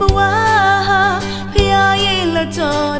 ဘဝဟာဖျားရဲ့လက်တော်